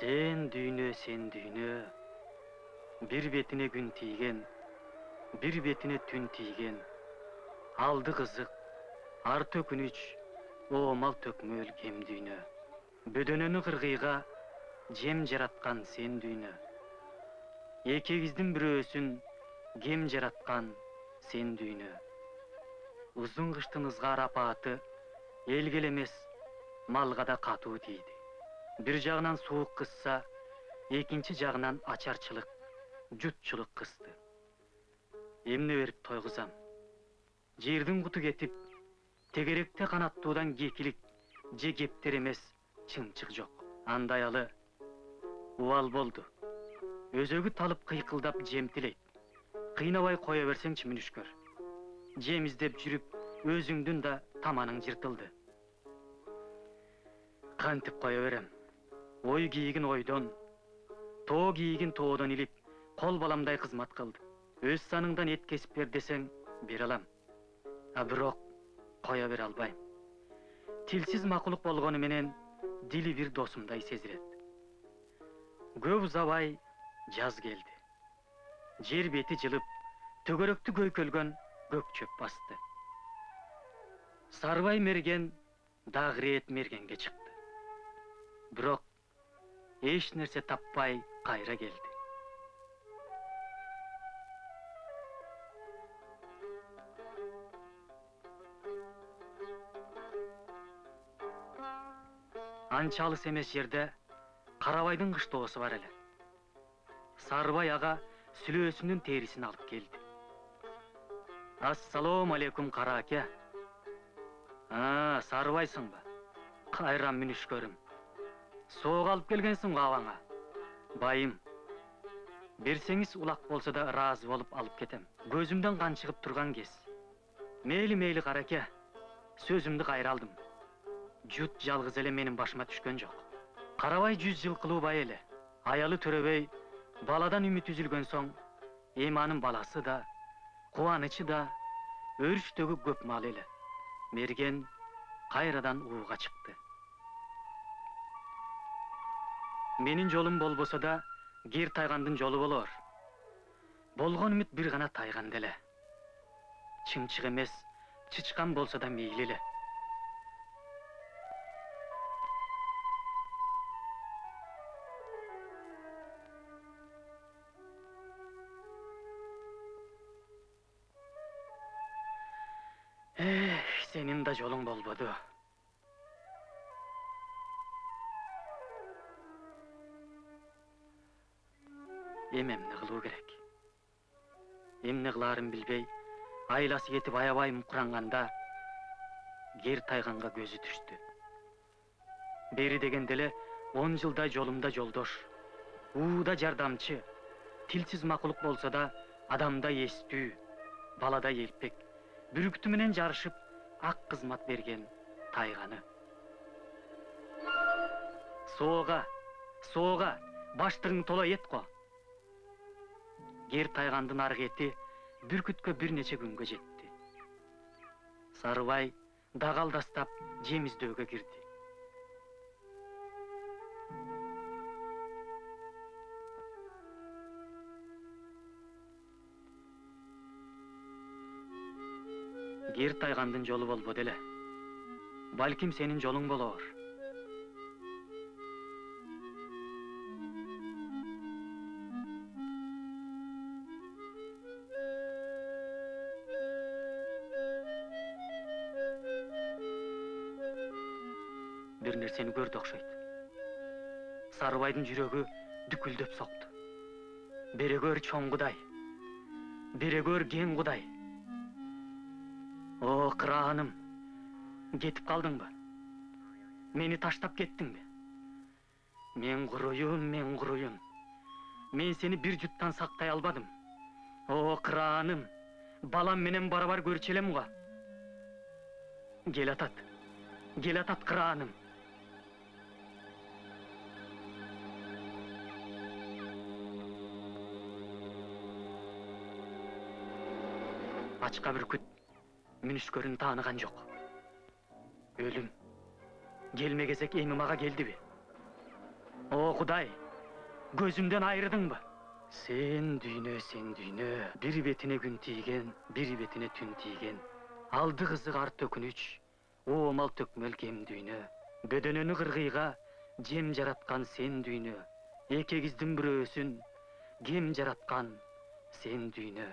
сен дүйнө сен дүйнө. Бир бетине күн тийген бир бетине түн тийген алды кызык арты өкүнүч оомал төкмөл кем дүйнө. Бөдөнөнү кыргыйга жем жараткан сен дүйнө. Экибиздин бирөөсүн кем жараткан сен дүйнө. Узун кыштын ызгаар апааты элге эле эмес малга да катуу тийди бир жагынан суук кысса экинчи жагынан ачарчылык жутчулук кысты эмне берип тойгузам жердин куту кетип тегеректе канаттуудан кекилик же кептер чымчык жок андайалы убал болду өзөгү талып кыйкылдап жем тилейт кыйнабай кое берсеңчи мүнүшкөр жем издеп жүрүп өзүңдүн да таманың жыртылды кантип кое берем ой кийигин ойдон тоо кийигин тоодон илип кол баламдай кызмат кылды өз саныңдан эт кесип бер десең бере алам а бирок кое бере албайм тилсиз макулук болгону менен дили бир досумдай сезилет көп узабай жаз келди жер бети жылып төгөрөктү көйкөлгөн көк чөп басты сарыбай мерген дагы ирет мергенге чыкты бирок эч нерсе таппай кайра келди анча алыс эмес жерде карабайдын кыштоосу бар эле сарыбай ага сүлөөсүнүн терисин алып келди ассалому алейкум кара аке сарыбайсыңбы кайра мүнүшкөрүм соого алып келгенсиң го абаңа байым берсеңиз улак болсо да ыраазы болуп алып кетем. Көзүмдөн кан чыгып турган кез. Мейли мейли караке сөзүмдү кайра алдым жут жалгыз эле менин башыма түшкөн жок карабай жүз жылкылуу бай эле аялы төрөбөй баладан үмүт үзүлгөн соң эми анын баласы да кубанычы да өрүштөгү көп мал эле мерген кайрадан ууга чыкты менин жолум болбосо да кер тайгандын жолу болор болгон үмүт бир гана тайганда эле чымчык эмес чычкан болсо да мейли эх сенин да жолуң болбоду эми эмне кылуу керек эмне кылаарын билбей айласы кетип аябай мукуранганда кер тайганга көзү түштү бери дегенде эле он жылдай жолумда жолдош ууда жардамчы тилсиз макулук болсо да адамдай эстүү баладай элпек бүрүктү менен жарышып ак кызмат берген тайганы соого соого баштыгың тола эт го кер тайгандын аркы эти бүркүткө бир нече күнгө жетти сарыбай дагы алдастап жем издөөгө кирди кер тайгандын жолу болбоду эле балким сенин жолуң болоор бир нерсени көрдү окшойт сарыбайдын жүрөгү дүкүлдөп сокту берегөр чоң кудай берегөр кең кудай о кырааным кетип калдыңбы мени таштап кеттиңби мен куруюн мен куруюн мен сени бир жуттан сактай албадым о кырааным балам менен барабар көрчү элем го кел атат кел атат кырааным ачка бүркүт мүнүшкөрүн тааныган жок өлүм келме кезек эми мага келдиби о Құдай, көзімден айырдың ба? Сен дүйнө, сен дүйнө, бір бетіне күн тиген, бір бетіне түн тиген. Алды қызық арт өкініч, о мал төкмел кем дүйнө. Бөдөнөнү кыргыйга жем жараткан сен дүйнө. Экегиздин бирөөсүн кем жараткан сен дүйнө.